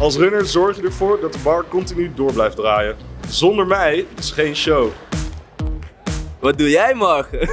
Als runner zorg je ervoor dat de bar continu door blijft draaien. Zonder mij is geen show. Wat doe jij morgen?